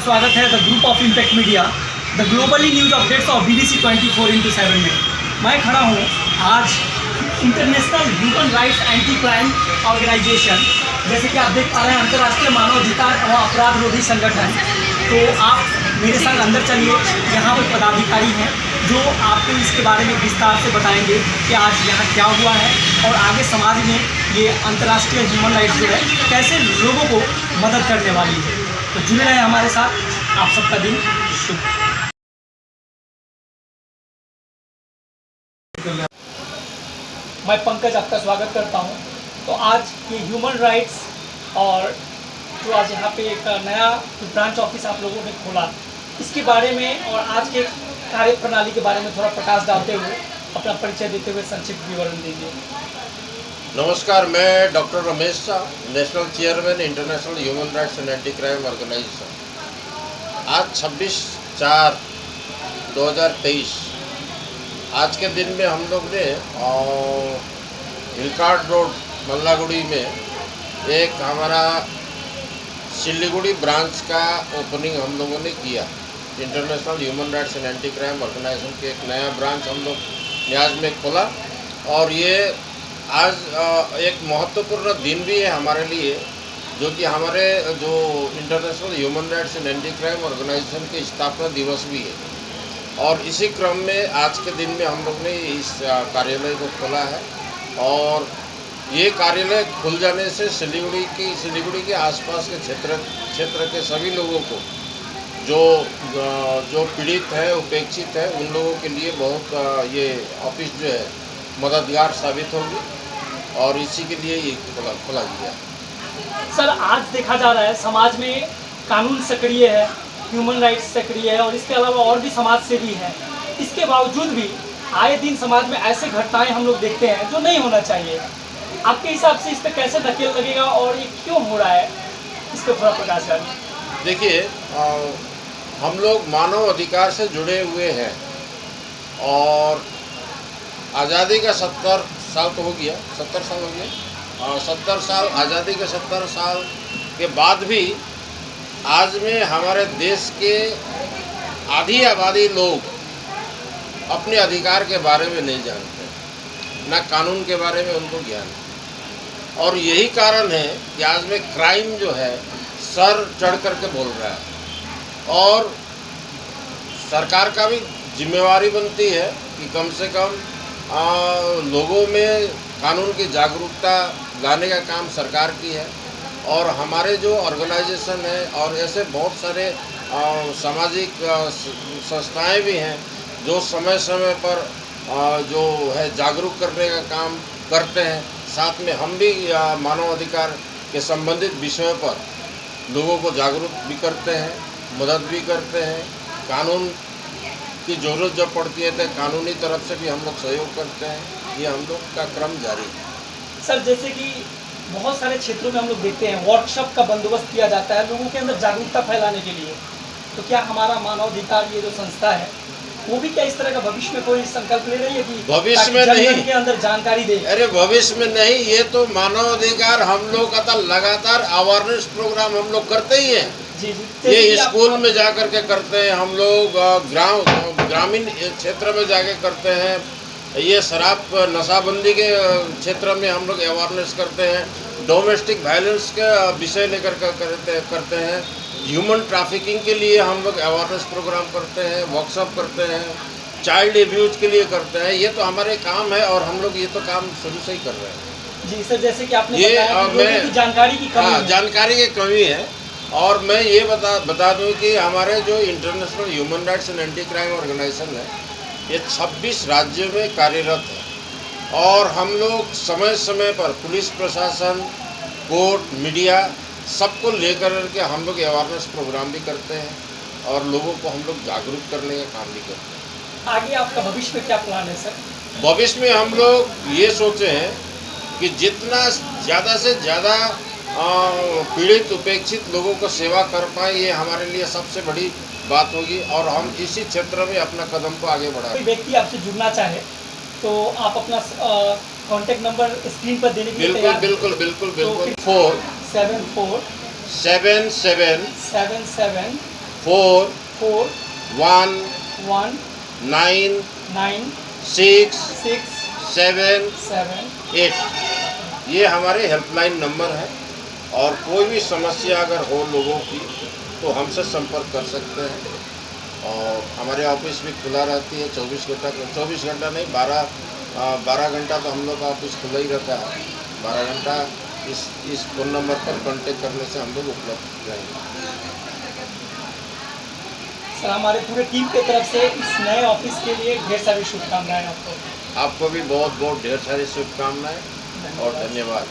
स्वागत है the group of impact media, the globally news updates of B B C twenty four into seven में। मैं खड़ा हूँ आज international human rights anti crime organisation जैसे कि आप देख पा रहे हैं अंतर्राष्ट्रीय मानवाधिकार और अपराध रोधी संगठन। तो आप मेरे साथ अंदर चलिए, यहाँ पर पदाधिकारी हैं जो आपको इसके बारे में विस्तार से बताएँगे कि आज यहाँ क्या हुआ है और आगे समाज में ये अंतर्राष्ट्रीय ह्यूमन राइट्स जो है, कैसे लोगों को मदद करने वाली है। तो जुड़े रहे हमारे साथ आप सबका दिन। शुभ। मैं पंकज आपका स्वागत करता हूँ। तो आज ये ह्यूमन राइट्स और जो आज यहाँ पे एक नया ब्रांच ऑफ़िस आप लोगों ने खोला, इसके बारे में और आज के कार्य प्रणाली के बारे में थोड़ा प्रकाश डालते हुए अपना परिचय देते हुए संक्षिप्त विवरण दीजिए नमस्कार, मैं doctor Ramesh Shah national chairman, international human rights and anti crime organisation. आज 26 चार 2023 आज के दिन में हम लोग ने हिलकार्ड रोड, मल्लागुड़ी में एक हमारा सिलीगुड़ी ब्रांच का ओपनिंग हम लोगों ने किया। International human rights and anti crime organisation के एक नया ब्रांच हम लोग न्याज में खोला। और ये आज एक महत्वपूर्ण दिन भी है हमारे लिए, जो कि हमारे, जो international human rights and anti crime organisation के स्थापना दिवस भी है। और इसी क्रम में आज के दिन में हम लोग ने इस कार्यालय को खोला है। और ये कार्यालय खुल जाने से सिलीगुड़ी की, सिलीगुड़ी के आसपास के क्षेत्र क्षेत्र के सभी लोगों को, जो जो पीड़ित है, उपेक्षित है, उन लोगों के लिए बहुत ये ऑफ़िस जो है, मददगार साबित होगी। और इसी के लिए ये खोला खोला गया सर आज देखा जा रहा है समाज में कानून सक्रिय है ह्यूमन राइट्स सक्रिय है और इसके अलावा और भी समाज सेवी है। इसके बावजूद भी आए दिन समाज में ऐसे घटनाएँ हम लोग देखते हैं जो नहीं होना चाहिए। आपके हिसाब से इस पर कैसे धकेल लगेगा और ये क्यों हो रहा है? इस पर थोड़ा प्रकाश डालिए देखिए हम लोग मानव अधिकार से जुड़े हुए हैं और आज़ादी का सत्तर साल तो हो गया, सत्तर साल हो गया और सत्तर साल, आज़ादी के सत्तर साल के बाद भी आज में हमारे देश के आधी आबादी लोग अपने अधिकार के बारे में नहीं जानते, न कानून के बारे में उनको ज्ञान और यही कारण है कि आज में क्राइम जो है, सर चढ़ करके बोल रहा है। और सरकार का भी जिम्मेवारी बनती है कि कम से कम आ, लोगों में कानून की जागरूकता लाने का काम सरकार की है और हमारे जो ऑर्गेनाइजेशन है और ऐसे बहुत सारे सामाजिक संस्थाएँ भी हैं जो समय समय पर आ, जो है जागरूक करने का काम करते हैं। साथ में हम भी मानव अधिकार के संबंधित विषयों पर लोगों को जागरूक भी करते हैं मदद भी करते हैं कानून की ज़रूरत जब पड़ती है तो कानूनी तरफ़ से भी हम लोग सहयोग करते हैं। ये हम लोग का क्रम जारी है। सर जैसे कि बहुत सारे क्षेत्रों में हम लोग देखते हैं वर्कशॉप का बंदोबस्त किया जाता है लोगों के अंदर जागरूकता फैलाने के लिए। तो क्या हमारा मानवाधिकार ये जो संस्था है वो भी क्या इस तरह का भविष्य में कोई संकल्प ले रही है कि भविष्य में नहीं। के अंदर जानकारी दे? अरे भविष्य में नहीं ये तो मानवाधिकार हम लोग का लगातार अवेयरनेस प्रोग्राम हम लोग करते ही हैं। जी जी। ये स्कूल में जा करके करते हैं हम लोग ग्राम ग्रामीण क्षेत्र में जाके करते हैं। ये शराब नशाबंदी के क्षेत्र में हम लोग अवेयरनेस करते हैं। डोमेस्टिक वायलेंस के विषय लेकर करते करते हैं। ह्यूमन ट्रैफिकिंग के लिए हम लोग अवेयरनेस प्रोग्राम करते हैं वर्कशॉप करते हैं चाइल्ड एब्यूज के लिए करते हैं। ये तो हमारे काम है और हम लोग ये तो काम शुरू से ही कर रहे हैं। जी सर जैसे कि आपने ये बताया कि मैं जानकारी की कमी हाँ, जानकारी की कमी है। और मैं ये बता बता दूँ कि हमारे जो international human rights and anti crime organisation है ये 26 राज्यों में कार्यरत है। और हम लोग समय समय पर पुलिस प्रशासन कोर्ट मीडिया सबको लेकर के हम लोग अवेयरनेस प्रोग्राम भी करते हैं और लोगों को हम लोग जागरूक करने का काम भी करते हैं। आगे आपका भविष्य में क्या प्लान है सर? भविष्य में हम लोग ये सोचे हैं कि जितना ज़्यादा से ज़्यादा पीड़ित उपेक्षित लोगों को सेवा कर पाए ये हमारे लिए सबसे बड़ी बात होगी और हम इसी क्षेत्र में अपना कदम को आगे बढ़ाए। कोई व्यक्ति आपसे जुड़ना चाहे तो आप अपना कांटेक्ट नंबर स्क्रीन पर देने के बिल्कुल बिल्कुल बिल्कुल बिल्कुल। Four. Seven four. Seven seven. Seven seven. Four. Four. One. One. Nine. Nine. Six. Six. Seven. Seven. Eight. ये हमारे हेल्पलाइन नंबर है। और कोई भी समस्या अगर हो लोगों की तो हमसे संपर्क कर सकते हैं। और हमारे ऑफ़िस भी खुला रहती है चौबीस घंटा चौबीस घंटा नहीं बारह बारह घंटा तो हम लोग का ऑफ़िस खुला ही रहता है। बारह घंटा इस इस फ़ोन नंबर पर कांटेक्ट करने से हम लोग उपलब्ध रहेंगे। सर हमारे पूरे टीम की तरफ़ से इस नए ऑफ़िस के लिए ढेर सारी शुभकामनाएँ आपको। आपको भी बहुत बहुत ढेर सारी शुभकामनाएँ और धन्यवाद।